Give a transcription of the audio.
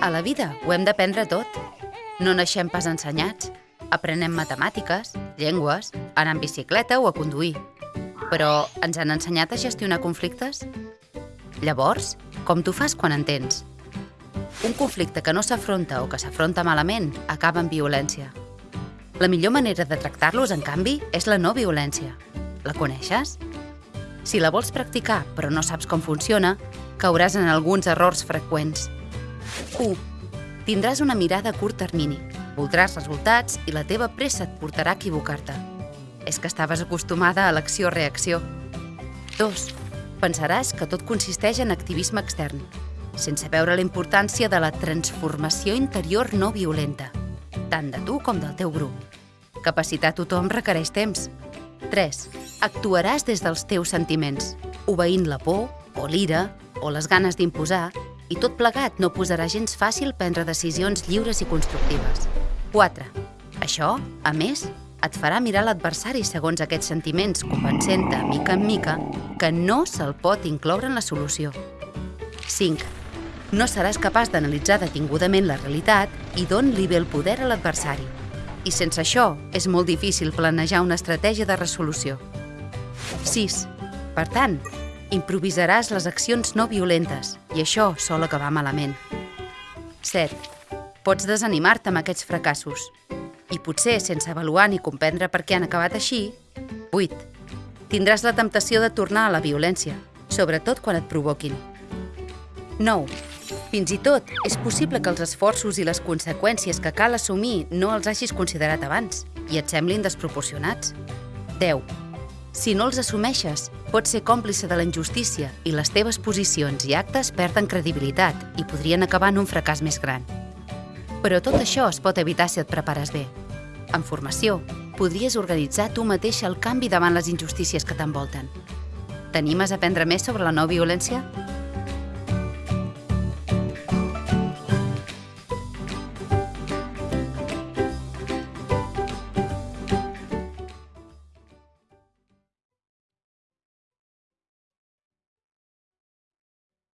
A la vida ho hem d'aprendre tot. No naixem pas ensenyats. Aprenem matemàtiques, llengües, anar en bicicleta o a conduir. Però ens han ensenyat a gestionar conflictes? Llavors, com t'ho fas quan entens? Un conflicte que no s'afronta o que s'afronta malament acaba en violència. La millor manera de tractar-los, en canvi, és la no violència. La coneixes? Si la vols practicar però no saps com funciona, cauràs en alguns errors freqüents. 1. Tindràs una mirada a curt termini, voldràs resultats i la teva pressa et portarà a equivocar-te. És que estaves acostumada a l'acció-reacció. 2. Pensaràs que tot consisteix en activisme extern, sense veure la importància de la transformació interior no violenta, tant de tu com del teu grup. Capacitar tothom requereix temps. 3. Actuaràs des dels teus sentiments, obeint la por, o l'ira, o les ganes d'imposar, i tot plegat no posarà gens fàcil prendre decisions lliures i constructives. 4. Això, a més, et farà mirar l'adversari segons aquests sentiments, convencent-te, mica en mica, que no se'l pot incloure en la solució. 5. No seràs capaç d'analitzar detingudament la realitat i d'on-li ve el poder a l'adversari. I sense això, és molt difícil planejar una estratègia de resolució. 6. Per tant, improvisaràs les accions no violentes i això sol acabar malament. 7. Pots desanimar-te amb aquests fracassos i potser sense avaluar ni comprendre per què han acabat així. 8. Tindràs la temptació de tornar a la violència, sobretot quan et provoquin. 9. Fins i tot, és possible que els esforços i les conseqüències que cal assumir no els hagis considerat abans i et semblin desproporcionats. 10. Si no els assumeixes, pots ser còmplice de la injustícia i les teves posicions i actes perden credibilitat i podrien acabar en un fracàs més gran. Però tot això es pot evitar si et prepares bé. En formació, podries organitzar tu mateix el canvi davant les injustícies que t'envolten. T'animes a aprendre més sobre la no violència?